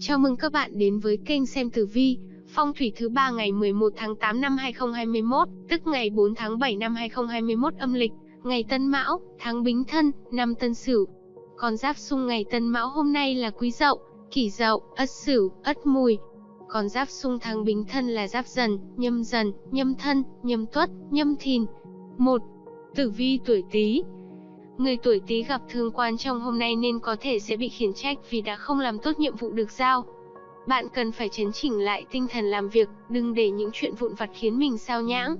Chào mừng các bạn đến với kênh xem tử vi, phong thủy thứ ba ngày 11 tháng 8 năm 2021, tức ngày 4 tháng 7 năm 2021 âm lịch, ngày Tân Mão, tháng Bính Thân, năm Tân Sửu. Con giáp xung ngày Tân Mão hôm nay là Quý Dậu, Kỷ Dậu, Ất Sửu, Ất Mùi. Con giáp xung tháng Bính Thân là Giáp Dần, Nhâm Dần, Nhâm Thân, Nhâm Tuất, Nhâm Thìn. 1. Tử vi tuổi Tý, Người tuổi Tý gặp thương quan trong hôm nay nên có thể sẽ bị khiển trách vì đã không làm tốt nhiệm vụ được giao. Bạn cần phải chấn chỉnh lại tinh thần làm việc, đừng để những chuyện vụn vặt khiến mình sao nhãng.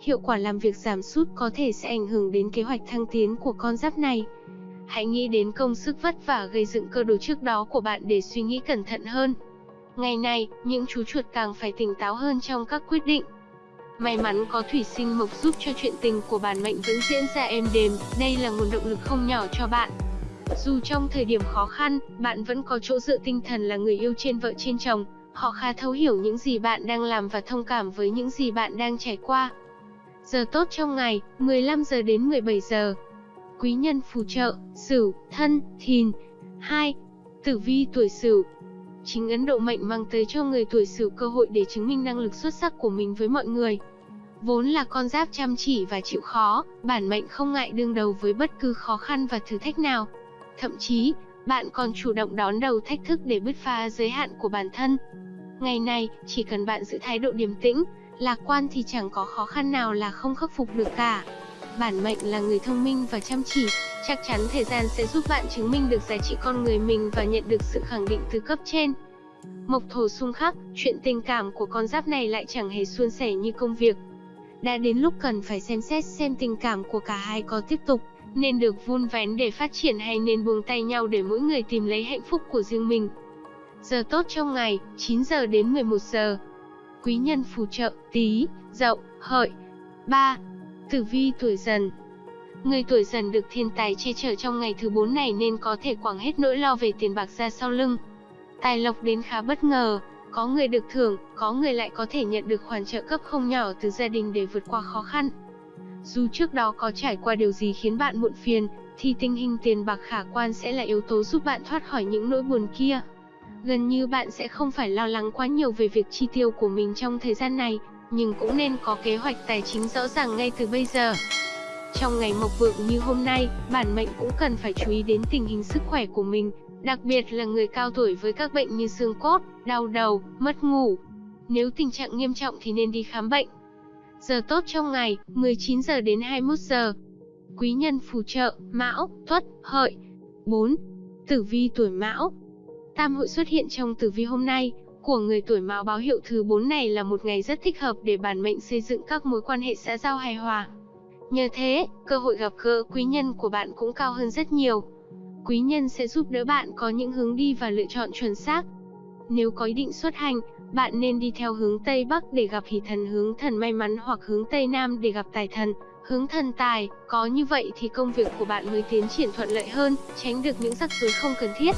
Hiệu quả làm việc giảm sút có thể sẽ ảnh hưởng đến kế hoạch thăng tiến của con giáp này. Hãy nghĩ đến công sức vất vả gây dựng cơ đồ trước đó của bạn để suy nghĩ cẩn thận hơn. Ngày này, những chú chuột càng phải tỉnh táo hơn trong các quyết định. May mắn có thủy sinh mộc giúp cho chuyện tình của bản mệnh vẫn diễn ra êm đềm, đây là nguồn động lực không nhỏ cho bạn. Dù trong thời điểm khó khăn, bạn vẫn có chỗ dựa tinh thần là người yêu trên vợ trên chồng, họ khá thấu hiểu những gì bạn đang làm và thông cảm với những gì bạn đang trải qua. Giờ tốt trong ngày, 15 giờ đến 17 giờ. Quý nhân phù trợ, Sửu, Thân, Thìn. 2. Tử vi tuổi Sửu, Chính Ấn Độ mệnh mang tới cho người tuổi Sửu cơ hội để chứng minh năng lực xuất sắc của mình với mọi người. Vốn là con giáp chăm chỉ và chịu khó, bản mệnh không ngại đương đầu với bất cứ khó khăn và thử thách nào. Thậm chí, bạn còn chủ động đón đầu thách thức để bứt phá giới hạn của bản thân. Ngày này, chỉ cần bạn giữ thái độ điềm tĩnh, lạc quan thì chẳng có khó khăn nào là không khắc phục được cả. Bản mệnh là người thông minh và chăm chỉ, chắc chắn thời gian sẽ giúp bạn chứng minh được giá trị con người mình và nhận được sự khẳng định từ cấp trên. Mộc thổ xung khắc, chuyện tình cảm của con giáp này lại chẳng hề suôn sẻ như công việc. Đã đến lúc cần phải xem xét xem tình cảm của cả hai có tiếp tục, nên được vun vén để phát triển hay nên buông tay nhau để mỗi người tìm lấy hạnh phúc của riêng mình. Giờ tốt trong ngày, 9 giờ đến 11 giờ. Quý nhân phù trợ, tí, dậu, hợi. 3. Tử vi tuổi dần Người tuổi dần được thiên tài che chở trong ngày thứ 4 này nên có thể quẳng hết nỗi lo về tiền bạc ra sau lưng. Tài lộc đến khá bất ngờ, có người được thưởng, có người lại có thể nhận được khoản trợ cấp không nhỏ từ gia đình để vượt qua khó khăn. Dù trước đó có trải qua điều gì khiến bạn muộn phiền, thì tình hình tiền bạc khả quan sẽ là yếu tố giúp bạn thoát khỏi những nỗi buồn kia. Gần như bạn sẽ không phải lo lắng quá nhiều về việc chi tiêu của mình trong thời gian này, nhưng cũng nên có kế hoạch tài chính rõ ràng ngay từ bây giờ. Trong ngày mộc vượng như hôm nay, bản mệnh cũng cần phải chú ý đến tình hình sức khỏe của mình, đặc biệt là người cao tuổi với các bệnh như xương cốt, đau đầu, mất ngủ. Nếu tình trạng nghiêm trọng thì nên đi khám bệnh. Giờ tốt trong ngày, 19 giờ đến 21 giờ. Quý nhân phù trợ, Mão, Tuất, Hợi. 4. Tử vi tuổi Mão. Tam hội xuất hiện trong tử vi hôm nay, của người tuổi Mão báo hiệu thứ 4 này là một ngày rất thích hợp để bản mệnh xây dựng các mối quan hệ xã giao hài hòa. Nhờ thế, cơ hội gặp gỡ quý nhân của bạn cũng cao hơn rất nhiều. Quý nhân sẽ giúp đỡ bạn có những hướng đi và lựa chọn chuẩn xác. Nếu có ý định xuất hành, bạn nên đi theo hướng Tây Bắc để gặp hỷ thần hướng thần may mắn hoặc hướng Tây Nam để gặp tài thần, hướng thần tài. Có như vậy thì công việc của bạn mới tiến triển thuận lợi hơn, tránh được những rắc rối không cần thiết.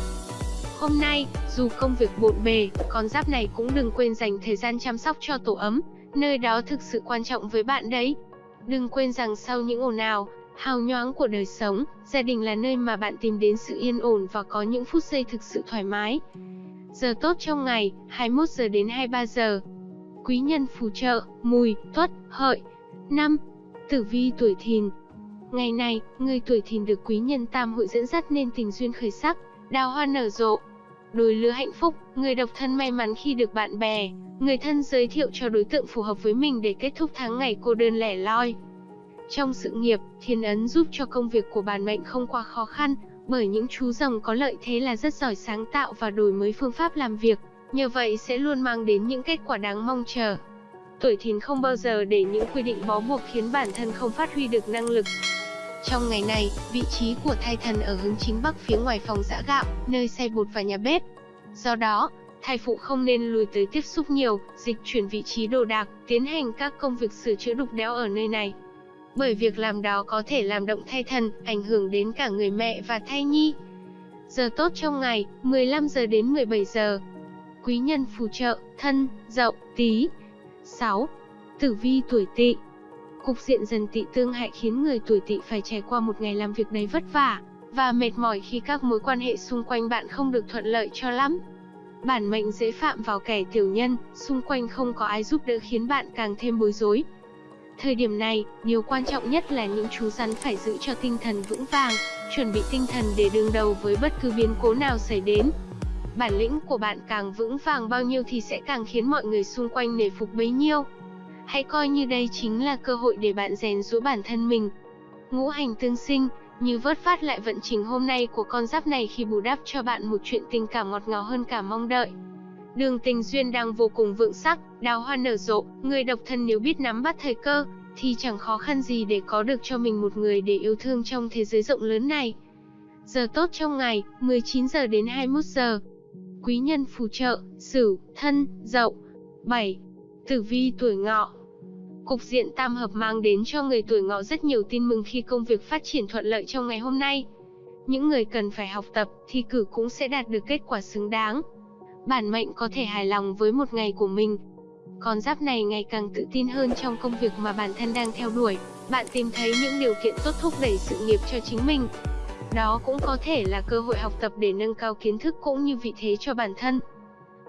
Hôm nay, dù công việc bộn bề, con giáp này cũng đừng quên dành thời gian chăm sóc cho tổ ấm, nơi đó thực sự quan trọng với bạn đấy. Đừng quên rằng sau những ồn ào, hào nhoáng của đời sống, gia đình là nơi mà bạn tìm đến sự yên ổn và có những phút giây thực sự thoải mái. Giờ tốt trong ngày, 21 giờ đến 23 giờ. Quý nhân phù trợ, mùi, tuất, hợi. 5. Tử vi tuổi thìn Ngày này, người tuổi thìn được quý nhân tam hội dẫn dắt nên tình duyên khởi sắc, đào hoa nở rộ. Đôi lứa hạnh phúc, người độc thân may mắn khi được bạn bè, người thân giới thiệu cho đối tượng phù hợp với mình để kết thúc tháng ngày cô đơn lẻ loi. Trong sự nghiệp, thiên ấn giúp cho công việc của bản mệnh không quá khó khăn, bởi những chú rồng có lợi thế là rất giỏi sáng tạo và đổi mới phương pháp làm việc, nhờ vậy sẽ luôn mang đến những kết quả đáng mong chờ. Tuổi thìn không bao giờ để những quy định bó buộc khiến bản thân không phát huy được năng lực. Trong ngày này, vị trí của thai thần ở hướng chính bắc phía ngoài phòng giã gạo, nơi xay bột và nhà bếp. Do đó, thai phụ không nên lùi tới tiếp xúc nhiều, dịch chuyển vị trí đồ đạc, tiến hành các công việc sửa chữa đục đẽo ở nơi này bởi việc làm đó có thể làm động thai thần, ảnh hưởng đến cả người mẹ và thai nhi. Giờ tốt trong ngày, 15 giờ đến 17 giờ. Quý nhân phù trợ, thân, dậu, tí. 6. Tử vi tuổi tỵ Cục diện dần tỵ tương hại khiến người tuổi tỵ phải trải qua một ngày làm việc đầy vất vả, và mệt mỏi khi các mối quan hệ xung quanh bạn không được thuận lợi cho lắm. Bản mệnh dễ phạm vào kẻ tiểu nhân, xung quanh không có ai giúp đỡ khiến bạn càng thêm bối rối. Thời điểm này, điều quan trọng nhất là những chú rắn phải giữ cho tinh thần vững vàng, chuẩn bị tinh thần để đương đầu với bất cứ biến cố nào xảy đến. Bản lĩnh của bạn càng vững vàng bao nhiêu thì sẽ càng khiến mọi người xung quanh nể phục bấy nhiêu. Hãy coi như đây chính là cơ hội để bạn rèn rũa bản thân mình. Ngũ hành tương sinh, như vớt phát lại vận trình hôm nay của con giáp này khi bù đắp cho bạn một chuyện tình cảm ngọt ngào hơn cả mong đợi. Đường tình duyên đang vô cùng vượng sắc, đào hoa nở rộ, người độc thân nếu biết nắm bắt thời cơ, thì chẳng khó khăn gì để có được cho mình một người để yêu thương trong thế giới rộng lớn này. Giờ tốt trong ngày, 19 giờ đến 21 giờ. Quý nhân phù trợ, Sửu, Thân, Dậu. 7. Tử vi tuổi Ngọ. Cục diện tam hợp mang đến cho người tuổi Ngọ rất nhiều tin mừng khi công việc phát triển thuận lợi trong ngày hôm nay. Những người cần phải học tập, thi cử cũng sẽ đạt được kết quả xứng đáng. Bản mệnh có thể hài lòng với một ngày của mình, con giáp này ngày càng tự tin hơn trong công việc mà bản thân đang theo đuổi. Bạn tìm thấy những điều kiện tốt thúc đẩy sự nghiệp cho chính mình. Đó cũng có thể là cơ hội học tập để nâng cao kiến thức cũng như vị thế cho bản thân.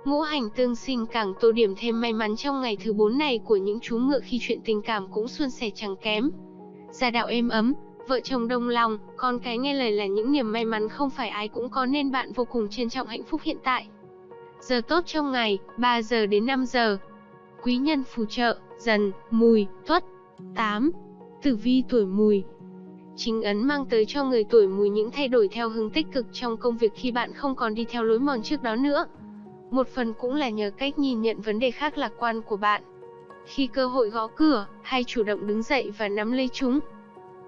Ngũ hành tương sinh càng tô điểm thêm may mắn trong ngày thứ 4 này của những chú ngựa khi chuyện tình cảm cũng suôn sẻ chẳng kém. Gia đạo êm ấm, vợ chồng đồng lòng, con cái nghe lời là những niềm may mắn không phải ai cũng có nên bạn vô cùng trân trọng hạnh phúc hiện tại. Giờ tốt trong ngày, 3 giờ đến 5 giờ, quý nhân phù trợ, dần, mùi, tuất. 8. Tử vi tuổi mùi Chính ấn mang tới cho người tuổi mùi những thay đổi theo hướng tích cực trong công việc khi bạn không còn đi theo lối mòn trước đó nữa. Một phần cũng là nhờ cách nhìn nhận vấn đề khác lạc quan của bạn. Khi cơ hội gõ cửa, hay chủ động đứng dậy và nắm lấy chúng.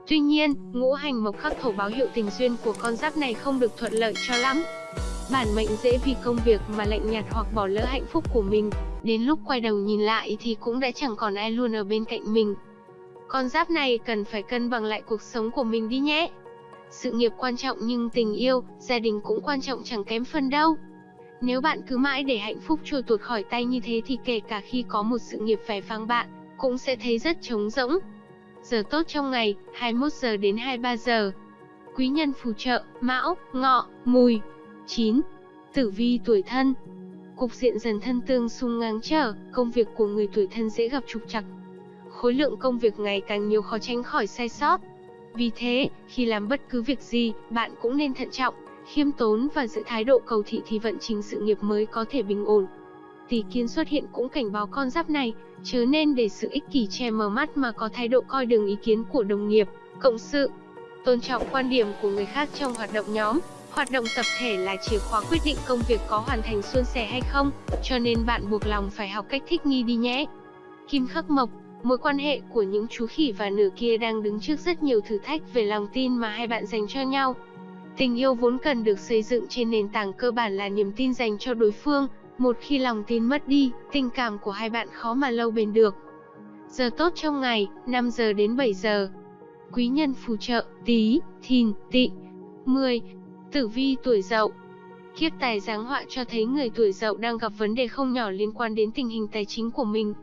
Tuy nhiên, ngũ hành mộc khắc thổ báo hiệu tình duyên của con giáp này không được thuận lợi cho lắm. Bản mệnh dễ vì công việc mà lạnh nhạt hoặc bỏ lỡ hạnh phúc của mình, Đến lúc quay đầu nhìn lại thì cũng đã chẳng còn ai luôn ở bên cạnh mình. Con giáp này cần phải cân bằng lại cuộc sống của mình đi nhé. Sự nghiệp quan trọng nhưng tình yêu, gia đình cũng quan trọng chẳng kém phần đâu. Nếu bạn cứ mãi để hạnh phúc trôi tuột khỏi tay như thế thì kể cả khi có một sự nghiệp vẻ vang bạn, cũng sẽ thấy rất trống rỗng. Giờ tốt trong ngày, 21 giờ đến 23 giờ. Quý nhân phù trợ, Mão, Ngọ, Mùi. 9. Tử vi tuổi thân, Cục diện dần thân tương xung ngang trở, công việc của người tuổi thân dễ gặp trục trặc. Khối lượng công việc ngày càng nhiều khó tránh khỏi sai sót. Vì thế, khi làm bất cứ việc gì, bạn cũng nên thận trọng, khiêm tốn và giữ thái độ cầu thị thì vận trình sự nghiệp mới có thể bình ổn. Tỷ kiến xuất hiện cũng cảnh báo con giáp này, chớ nên để sự ích kỷ che mờ mắt mà có thái độ coi đường ý kiến của đồng nghiệp, cộng sự. Tôn trọng quan điểm của người khác trong hoạt động nhóm, Hoạt động tập thể là chìa khóa quyết định công việc có hoàn thành suôn sẻ hay không, cho nên bạn buộc lòng phải học cách thích nghi đi nhé. Kim khắc mộc, mối quan hệ của những chú khỉ và nửa kia đang đứng trước rất nhiều thử thách về lòng tin mà hai bạn dành cho nhau. Tình yêu vốn cần được xây dựng trên nền tảng cơ bản là niềm tin dành cho đối phương, một khi lòng tin mất đi, tình cảm của hai bạn khó mà lâu bền được. Giờ tốt trong ngày, 5 giờ đến 7 giờ. Quý nhân phù trợ, tí, thìn, tị. 10. Tử vi tuổi dậu Kiếp tài giáng họa cho thấy người tuổi dậu đang gặp vấn đề không nhỏ liên quan đến tình hình tài chính của mình.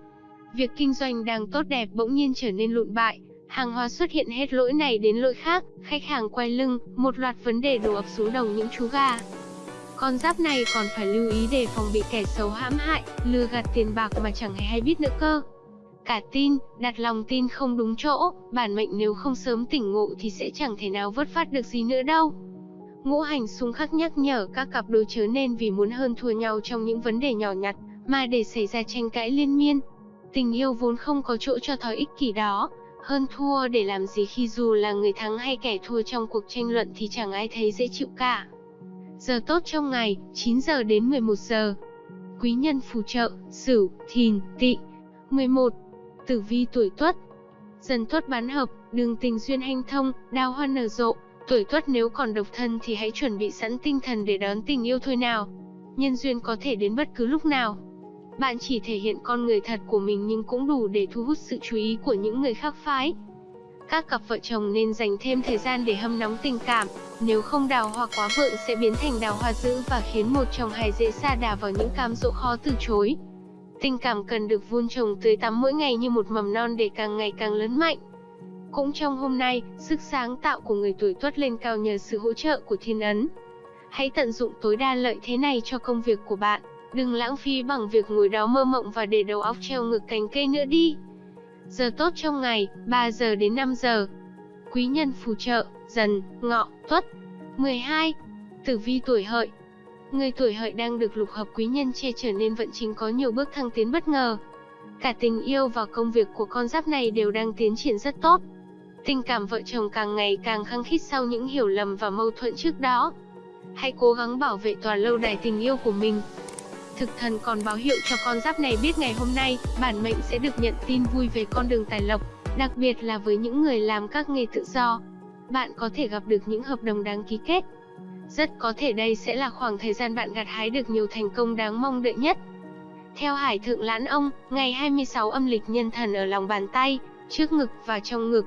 Việc kinh doanh đang tốt đẹp bỗng nhiên trở nên lụn bại, hàng hóa xuất hiện hết lỗi này đến lỗi khác, khách hàng quay lưng, một loạt vấn đề đổ ập xuống đầu những chú gà. Con giáp này còn phải lưu ý đề phòng bị kẻ xấu hãm hại, lừa gạt tiền bạc mà chẳng hề hay biết nữa cơ. Cả tin, đặt lòng tin không đúng chỗ, bản mệnh nếu không sớm tỉnh ngộ thì sẽ chẳng thể nào vớt phát được gì nữa đâu. Ngũ hành xung khắc nhắc nhở các cặp đôi chớ nên vì muốn hơn thua nhau trong những vấn đề nhỏ nhặt, mà để xảy ra tranh cãi liên miên. Tình yêu vốn không có chỗ cho thói ích kỷ đó, hơn thua để làm gì khi dù là người thắng hay kẻ thua trong cuộc tranh luận thì chẳng ai thấy dễ chịu cả. Giờ tốt trong ngày, 9 giờ đến 11 giờ. Quý nhân phù trợ, Sửu, Thìn, Tỵ. 11. Tử vi tuổi Tuất. Dần Tuất bán hợp, đường tình duyên hanh thông, đào hoa nở rộ, Tuổi tuất nếu còn độc thân thì hãy chuẩn bị sẵn tinh thần để đón tình yêu thôi nào. Nhân duyên có thể đến bất cứ lúc nào. Bạn chỉ thể hiện con người thật của mình nhưng cũng đủ để thu hút sự chú ý của những người khác phái. Các cặp vợ chồng nên dành thêm thời gian để hâm nóng tình cảm, nếu không đào hoa quá vượng sẽ biến thành đào hoa dữ và khiến một chồng hài dễ xa đà vào những cam dỗ khó từ chối. Tình cảm cần được vun trồng tưới tắm mỗi ngày như một mầm non để càng ngày càng lớn mạnh. Cũng trong hôm nay, sức sáng tạo của người tuổi tuất lên cao nhờ sự hỗ trợ của thiên ấn. Hãy tận dụng tối đa lợi thế này cho công việc của bạn. Đừng lãng phí bằng việc ngồi đó mơ mộng và để đầu óc treo ngược cành cây nữa đi. Giờ tốt trong ngày, 3 giờ đến 5 giờ. Quý nhân phù trợ, dần, ngọ, tuất. 12. Tử vi tuổi hợi Người tuổi hợi đang được lục hợp quý nhân che chở nên vận trình có nhiều bước thăng tiến bất ngờ. Cả tình yêu và công việc của con giáp này đều đang tiến triển rất tốt. Tình cảm vợ chồng càng ngày càng khăng khít sau những hiểu lầm và mâu thuẫn trước đó. Hãy cố gắng bảo vệ tòa lâu đài tình yêu của mình. Thực thần còn báo hiệu cho con giáp này biết ngày hôm nay, bản mệnh sẽ được nhận tin vui về con đường tài lộc, đặc biệt là với những người làm các nghề tự do. Bạn có thể gặp được những hợp đồng đáng ký kết. Rất có thể đây sẽ là khoảng thời gian bạn gặt hái được nhiều thành công đáng mong đợi nhất. Theo Hải Thượng Lãn Ông, ngày 26 âm lịch nhân thần ở lòng bàn tay, trước ngực và trong ngực.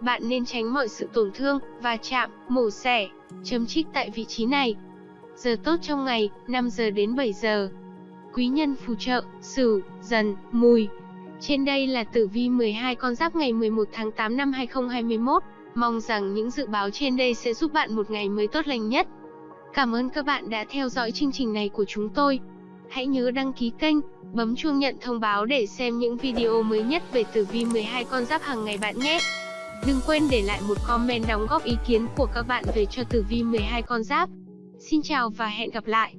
Bạn nên tránh mọi sự tổn thương, va chạm, mổ xẻ, chấm trích tại vị trí này. Giờ tốt trong ngày, 5 giờ đến 7 giờ. Quý nhân phù trợ, Sửu, Dần, Mùi. Trên đây là tử vi 12 con giáp ngày 11 tháng 8 năm 2021. Mong rằng những dự báo trên đây sẽ giúp bạn một ngày mới tốt lành nhất. Cảm ơn các bạn đã theo dõi chương trình này của chúng tôi. Hãy nhớ đăng ký kênh, bấm chuông nhận thông báo để xem những video mới nhất về tử vi 12 con giáp hàng ngày bạn nhé. Đừng quên để lại một comment đóng góp ý kiến của các bạn về cho tử vi 12 con giáp. Xin chào và hẹn gặp lại.